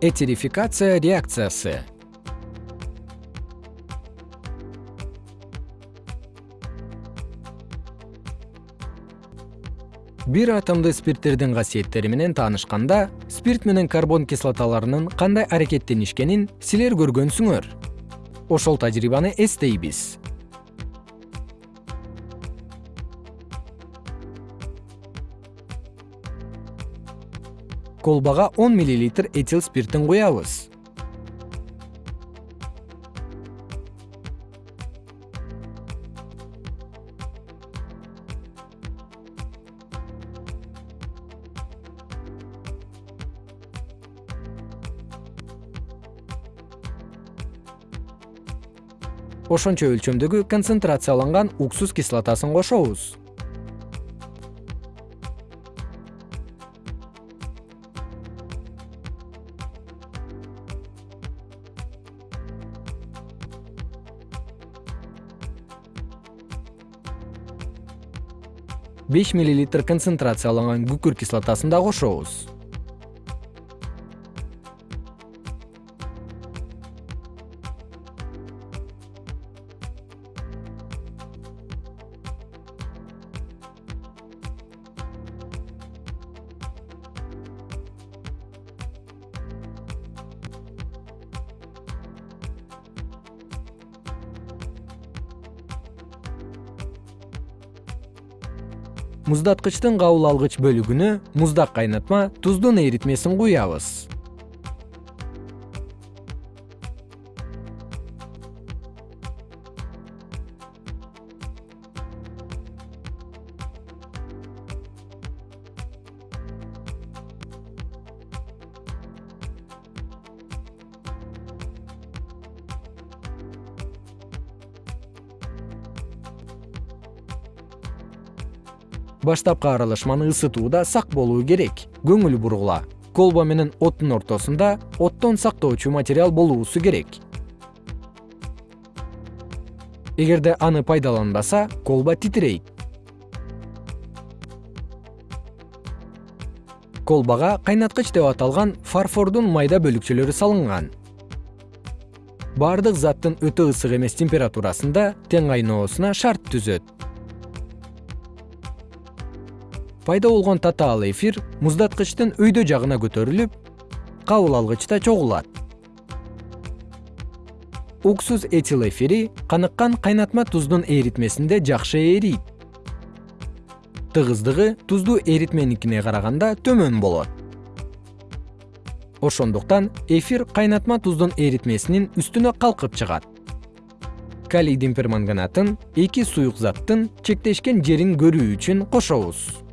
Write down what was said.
этерификация реакциясы. Бир атомдуу спирттердин касиеттери менен таанышканда спирт менен карбон кислоталарынын кандай аракеттенишкенин силер көргөнсүңөр. Ошол тажрыйбаны эстейбиз колбага он миллилитр этил спиртин куябыз. Ошончо өлчөмдөгү концентрацияланган уксус кислотасын кошобуз концентрацияланган күкүрт кислотасын да кошобуз муздаткычтын кабыл алгыч бөлүгүнө муздак кайнатма туздун эритмесин куябыз баштапкы аралашманы ысытууда сак болуу керек. Көңүл бургула. Колба менен оттун ортосунда оттон сактоочу материал болуусу керек. Эгерде аны пайдаланбаса колба титирейт. Колбага кайнаткыч деп аталган фарфордун майда бөлүкчөлөрү салынган. Баардык заттын өтө ысык эмес температурасында тең кайноосуна шарт түзөт пайда болгон татаал эфир муздаткычтын өйдө жагына көтөрүлүп кабыл алгычта чогулат. Уксус этил эфири каныккан кайнатма туздун эритмесинде жакшы эрийт. Тыгыздыгы туздуу эритменикине караганда төмөн болот. Ошондуктан эфир кайнатма туздун эритмесинин үстүнө калкып чыгат. Калийдин перманганатын эки суюк заттын чектешкен жерин көрүү үчүн кошобуз